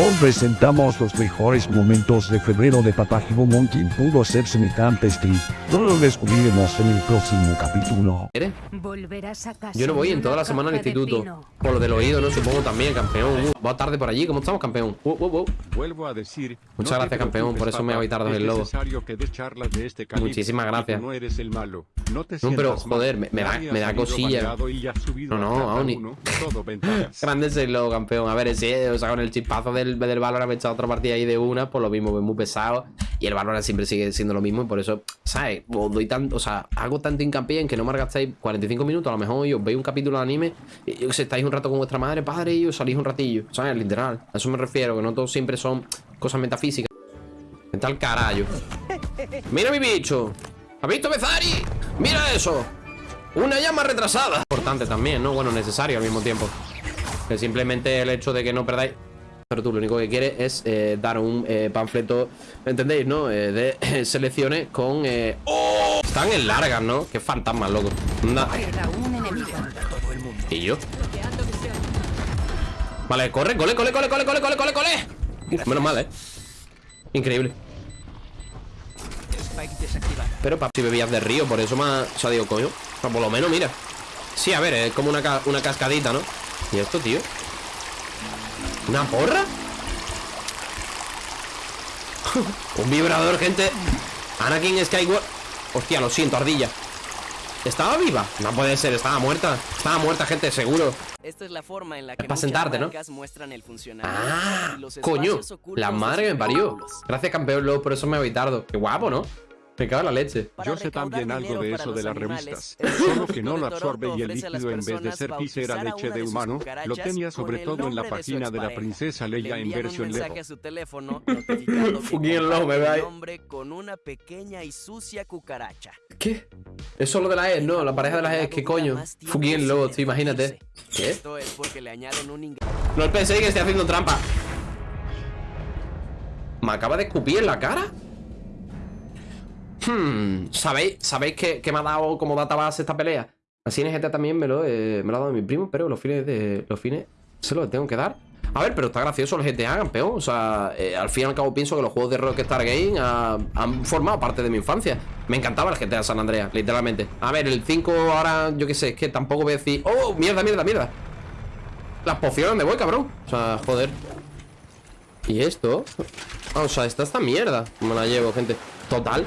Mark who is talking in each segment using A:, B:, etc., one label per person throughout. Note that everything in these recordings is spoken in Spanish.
A: Oh. Presentamos los mejores momentos de febrero de Papagimo Monkey pudo ser semejante street. No lo descubriremos en el próximo capítulo.
B: ¿Quieres?
C: Volverás a casa.
B: Yo no voy en toda la semana al instituto.
C: pino.
B: Por lo del oído, ¿no? Supongo también, campeón. Uh, va tarde por allí. ¿Cómo estamos, campeón? Uh, uh, uh.
D: Vuelvo a decir.
B: Muchas
D: no
B: gracias, campeón, por eso me
D: papá,
B: voy tarde
D: es
B: del lobo.
D: que des charlas de este calibre,
B: Muchísimas gracias.
D: No eres el malo. No te
B: No, pero, joder, me- me da- me da cosilla. No, no, aún ni-. Grande ese logo, campeón. A ver, ese, o sea, con el chispazo del, del Valorant me he otra partida ahí de una, por lo mismo, es muy pesado. Y el Valorant siempre sigue siendo lo mismo, y por eso, ¿sabes? Os doy tanto, o sea, hago tanto hincapié en que no me gastáis 45 minutos, a lo mejor, os veis un capítulo de anime, y sé, estáis un rato con vuestra madre, padre, y os salís un ratillo, ¿sabes? Literal. A eso me refiero, que no todos siempre son cosas metafísicas. Vete al carajo. Mira mi bicho. ¿Has visto Bezari? Mira eso. Una llama retrasada. Importante también, ¿no? Bueno, necesario al mismo tiempo. Que simplemente el hecho de que no perdáis. Pero tú lo único que quieres es eh, dar un eh, panfleto, ¿entendéis, no? Eh, de selecciones con. ¡Oh! Están en largas, ¿no? Qué fantasmas, loco. Anda. ¿Y yo? Vale, corre, cole, cole, cole, cole, cole, cole, cole, cole. Menos mal, eh. Increíble. Pero papi, si bebías de río, por eso más. O sea, digo, coño. O sea, por lo menos, mira. Sí, a ver, es como una, ca- una cascadita, ¿no? ¿Y esto, tío? ¿Una porra? Un vibrador, gente. Anakin Skywalker. Hostia, lo siento, ardilla. ¿Estaba viva? No puede ser, estaba muerta. Estaba muerta, gente, seguro.
E: Esta es la forma en la que
B: para sentarte, ¿no?
E: muestran el funcionamiento
B: Ah, coño. La madre que me parió. Gracias, campeón, luego por eso me voy tarde. Qué guapo, ¿no? Me cago en la leche.
D: Yo sé también algo de eso de las revistas.
E: el
D: Solo que no lo absorbe y el líquido en vez de ser pis era leche de humano, lo tenía sobre
E: el
D: todo en la
E: de
D: página de la princesa
E: Le
D: Leia en
E: un
D: versión Lego.
E: a su teléfono el
B: ahí.
E: nombre con una pequeña y sucia cucaracha.
B: ¿Qué? Es solo de la E, no, la pareja de las E, ¿qué coño? Fucking lobo, tío, imagínate. ¿Qué?
E: Esto es porque le añaden un ingrediente
B: No penséis que estoy haciendo trampa. ¿Me acaba de escupir en la cara? Hmm, ¿sabéis, ¿sabéis que, que me ha dado como data base esta pelea? Así en GT también me lo, me lo ha dado mi primo, pero los fines de. Los fines se los tengo que dar. A ver, pero está gracioso el GTA, campeón. O sea, eh, al fin y al cabo pienso que los juegos de Rockstar Game han formado parte de mi infancia. Me encantaba el GTA San Andreas, literalmente. A ver, el 5 ahora, yo qué sé, es que tampoco voy a decir. ¡Oh, mierda, mierda, mierda! Las pociones, ¿dónde voy, cabrón? O sea, joder. ¿Y esto? O sea, esta esta mierda. Me la llevo, gente. Total.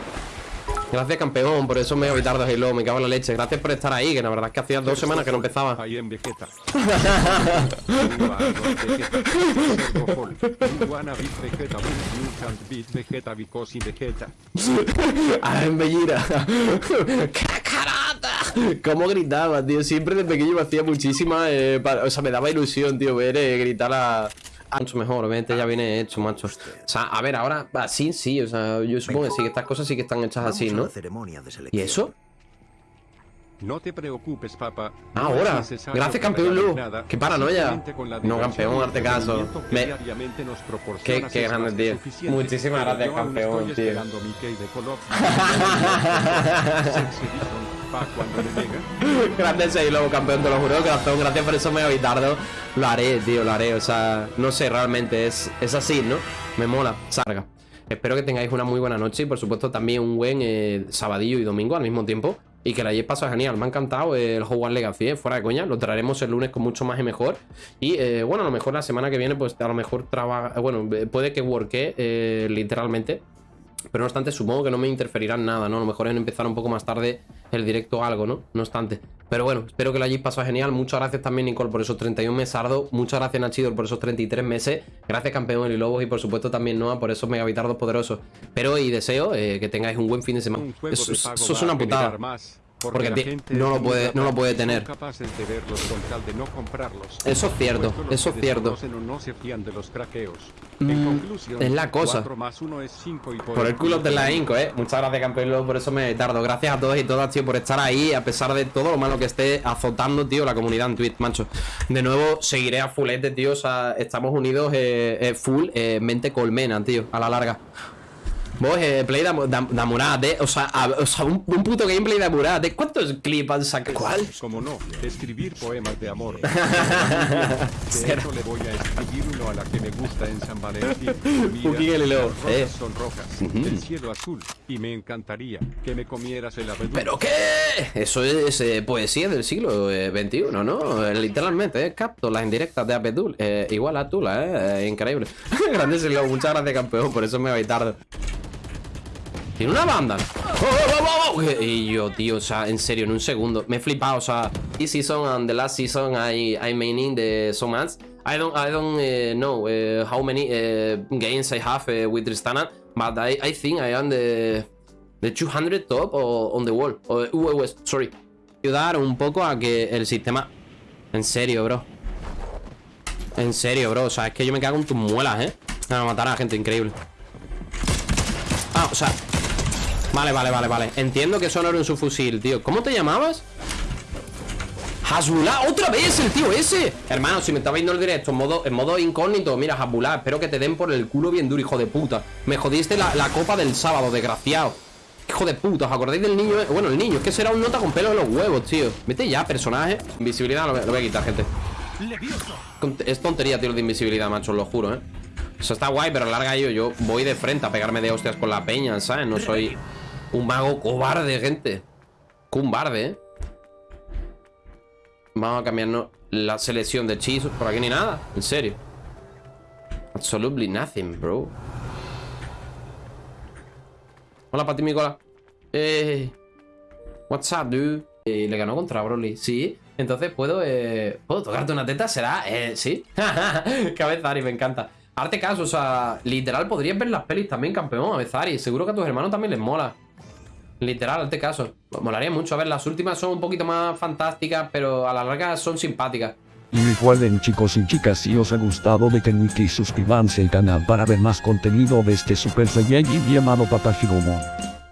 B: Gracias, campeón. Por eso me voy tarde, Halo. Me cago en la leche. Gracias por estar ahí, que la verdad es que hacía dos semanas que no empezaba.
D: Ahí en Vegeta.
B: ¡Ah, en Bellira! ¡Cacarata! ¿Cómo gritaba, tío? Siempre de pequeño me hacía muchísima. eh, pa- o sea, me daba ilusión, tío, ver eh, gritar a. Mucho mejor, obviamente ya viene hecho, macho. O sea, a ver, ahora, así sí, o sea, yo supongo que sí, que estas cosas sí que están hechas así, ¿no? ¿Y eso?
D: No te preocupes, papá. No
B: ahora. Gracias, campeón Lu. Qué paranoia. No, campeón,
D: y
B: hazte caso. Me- Qué- qué grande, tío. Muchísimas gracias, campeón, tío.
D: de.
B: Grande ese lobo, campeón, te lo juro, corazón. Gracias por eso me voy tarde. Lo haré, tío, lo haré. O sea, no sé, realmente es, es así, ¿no? Me mola. Sarga. Espero que tengáis una muy buena noche y, por supuesto, también un buen eh, sabadillo y domingo al mismo tiempo. Y que la hayáis pasado genial. Me ha encantado el Hogwarts Legacy, eh, fuera de coña. Lo traeremos el lunes con mucho más y mejor. Y eh, bueno, a lo mejor la semana que viene, pues a lo mejor trabaja. Bueno, eh, puede que worke eh, literalmente. Pero no obstante, supongo que no me interferirán nada, ¿no? A lo mejor en empezar un poco más tarde el directo o algo, ¿no? No obstante. Pero bueno, espero que lo hayáis pasado genial. Muchas gracias también, Nicole, por esos 31 mesardos. Muchas gracias, Nachidor, por esos 33 meses. Gracias, campeón y Lobos. Y por supuesto también Noah por esos megavitardos poderosos. Pero y deseo eh, que tengáis un buen fin de semana. Eso, es una putada.
D: más,
B: Porque
D: la gente
B: no lo puede- no lo puede tener.
D: capaces de verlos con tal de no comprarlos.
B: Eso es cierto, eso es cierto.
D: no se fían de los craqueos.
B: Mm,
D: En conclusión,
B: es la cosa.
D: 4 más 1 es 5 y
B: Por el culo de la Inco, eh. Muchas gracias, campeón. Por eso me tardo. Gracias a todos y todas, tío, por estar ahí. A pesar de todo lo malo que esté azotando, tío, la comunidad en Twitch, macho. De nuevo, seguiré a fulete, tío. O sea, estamos unidos eh, eh, full, eh, mente colmena, tío. A la larga. Vos, eh, play de, de, de Murat, eh. O sea, a- o sea un, un puto gameplay de Murat, eh. ¿Cuántos clips han sacado? ¿Cuál?
D: Como no, escribir poemas de amor. De hecho, le voy a escribir uno a la que me gusta en San Valentín. Mira, las rosas
B: eh.
D: son rojas, el cielo azul, y me encantaría que me comieras el abedul.
B: ¿Pero qué? Eso es eh, poesía del siglo eh, XXI, ¿no? Eh, literalmente, eh, capto las indirectas de Abedul. Eh, igual a Tula, eh, eh, increíble. Grande Silo, muchas gracias, campeón, por eso me voy tarde. Tiene una banda. ¡Oh, oh, oh! Y yo, tío, o sea, en serio, en un segundo. Me he flipado, o sea, this season and the last season I, I meaning the so much. I don't, I don't eh, know eh, how many eh, games I have with Tristana, but I, I think I am the, the 200 top o on the wall. O, uh, uh, sorry. Ayudar un poco a que el sistema... En serio, bro. En serio, bro. O sea, es que yo me cago en tus muelas, ¿eh? A matar a la gente, increíble. Ah, o sea... Vale, vale, vale, vale. Entiendo que era en su fusil, tío. ¿Cómo te llamabas? Hasbullah, otra vez el tío ese Hermano, si me estaba viendo el directo en modo, en modo incógnito Mira, Hasbullah, espero que te den por el culo bien duro, hijo de puta Me jodiste la, la copa del sábado, desgraciado Hijo de puta, ¿os acordáis del niño? Bueno, el niño, es que será un nota con pelo en los huevos, tío Vete ya, personaje Invisibilidad lo, voy- lo voy a quitar, gente Es tontería, tío, lo de invisibilidad, macho, os lo juro, eh Eso está guay, pero larga yo Yo voy de frente a pegarme de hostias con la peña, ¿sabes? No soy un mago cobarde, gente. Cumbarde, eh Vamos a cambiarnos la selección de hechizos Por aquí ni nada, en serio. Absolutely nothing, bro. Hola, Pati Micola Eh What's up, dude? Eh, le ganó contra Broly, sí. Entonces puedo, eh ¿Puedo tocarte una teta? ¿Será? Eh, sí. Cabezari, me encanta. Arte caso, o sea, literal podrías ver las pelis también, campeón, Cabezari Seguro que a tus hermanos también les mola Literal, este caso. Molaría mucho. A ver, las últimas son un poquito más fantásticas, pero a la larga son simpáticas.
A: Y recuerden chicos y chicas si os ha gustado de y suscríbanse al canal para ver más contenido de este super y llamado Papá.